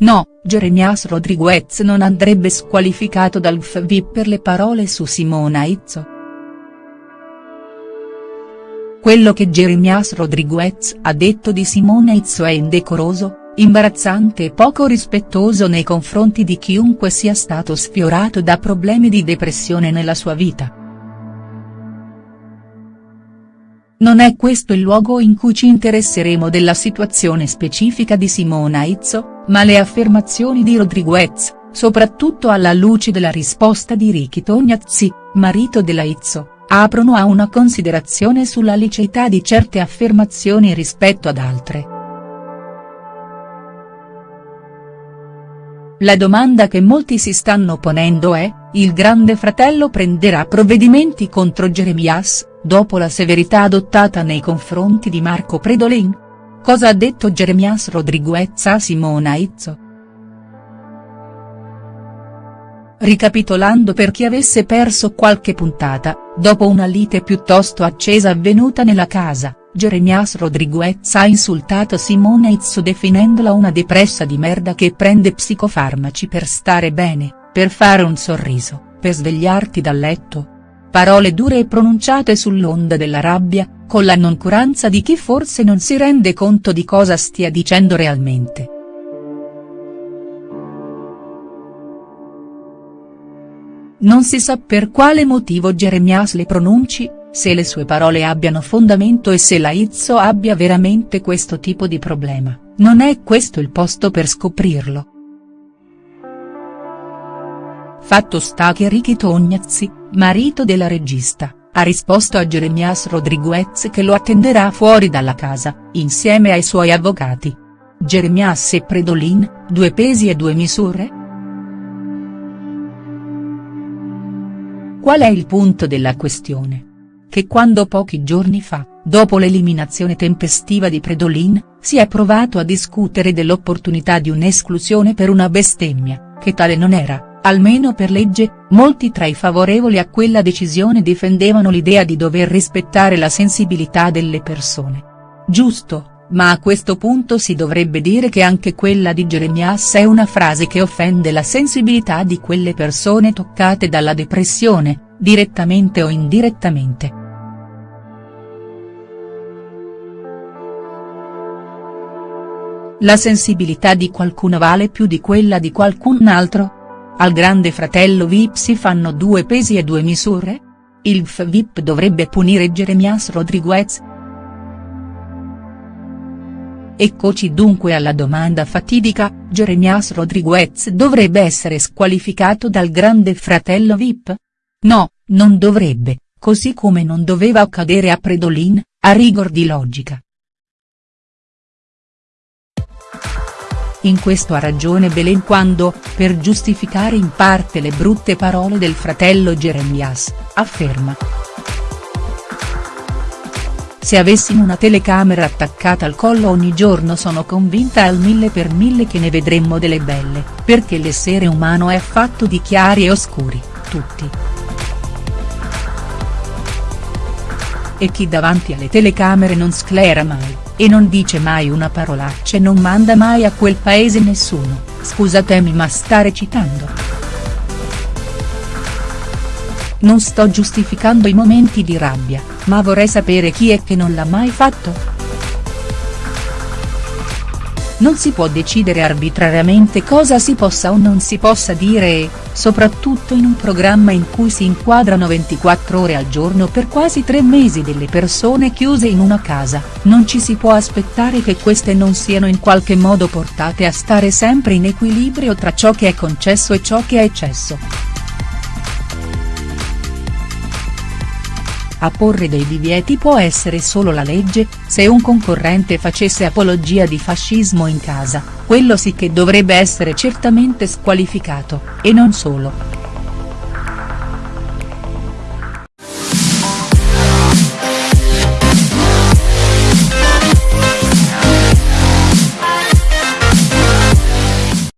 No, Jeremias Rodriguez non andrebbe squalificato dal FVIP per le parole su Simona Izzo. Quello che Jeremias Rodriguez ha detto di Simona Izzo è indecoroso, imbarazzante e poco rispettoso nei confronti di chiunque sia stato sfiorato da problemi di depressione nella sua vita. Non è questo il luogo in cui ci interesseremo della situazione specifica di Simona Izzo, ma le affermazioni di Rodriguez, soprattutto alla luce della risposta di Ricky Tognazzi, marito della Izzo, aprono a una considerazione sulla liceità di certe affermazioni rispetto ad altre. La domanda che molti si stanno ponendo è, il grande fratello prenderà provvedimenti contro Jeremias, dopo la severità adottata nei confronti di Marco Predolin? Cosa ha detto Jeremias Rodriguez a Simona Izzo?. Ricapitolando per chi avesse perso qualche puntata, dopo una lite piuttosto accesa avvenuta nella casa, Jeremias Rodriguez ha insultato Simona Izzo definendola una depressa di merda che prende psicofarmaci per stare bene, per fare un sorriso, per svegliarti dal letto, Parole dure e pronunciate sull'onda della rabbia, con la noncuranza di chi forse non si rende conto di cosa stia dicendo realmente. Non si sa per quale motivo Jeremias le pronunci, se le sue parole abbiano fondamento e se la Izzo abbia veramente questo tipo di problema, non è questo il posto per scoprirlo. Fatto sta che Ricky Tognazzi, marito della regista, ha risposto a Jeremias Rodriguez che lo attenderà fuori dalla casa, insieme ai suoi avvocati. Jeremias e Predolin, due pesi e due misure?. Qual è il punto della questione? Che quando pochi giorni fa, dopo l'eliminazione tempestiva di Predolin, si è provato a discutere dell'opportunità di un'esclusione per una bestemmia, che tale non era, almeno per legge, molti tra i favorevoli a quella decisione difendevano l'idea di dover rispettare la sensibilità delle persone. Giusto, ma a questo punto si dovrebbe dire che anche quella di Jeremias è una frase che offende la sensibilità di quelle persone toccate dalla depressione, direttamente o indirettamente. La sensibilità di qualcuno vale più di quella di qualcun altro? Al grande fratello Vip si fanno due pesi e due misure? Il FVIP dovrebbe punire Jeremias Rodriguez?. Eccoci dunque alla domanda fatidica, Jeremias Rodriguez dovrebbe essere squalificato dal grande fratello Vip? No, non dovrebbe, così come non doveva accadere a Predolin, a rigor di logica. In questo ha ragione Belen quando, per giustificare in parte le brutte parole del fratello Jeremias, afferma. Se avessimo una telecamera attaccata al collo ogni giorno sono convinta al mille per mille che ne vedremmo delle belle, perché l'essere umano è fatto di chiari e oscuri, tutti. E chi davanti alle telecamere non sclera mai e non dice mai una parolaccia e non manda mai a quel paese nessuno, scusatemi ma sta recitando. Non sto giustificando i momenti di rabbia, ma vorrei sapere chi è che non l'ha mai fatto?. Non si può decidere arbitrariamente cosa si possa o non si possa dire e, soprattutto in un programma in cui si inquadrano 24 ore al giorno per quasi tre mesi delle persone chiuse in una casa, non ci si può aspettare che queste non siano in qualche modo portate a stare sempre in equilibrio tra ciò che è concesso e ciò che è eccesso. A porre dei divieti può essere solo la legge, se un concorrente facesse apologia di fascismo in casa, quello sì che dovrebbe essere certamente squalificato, e non solo.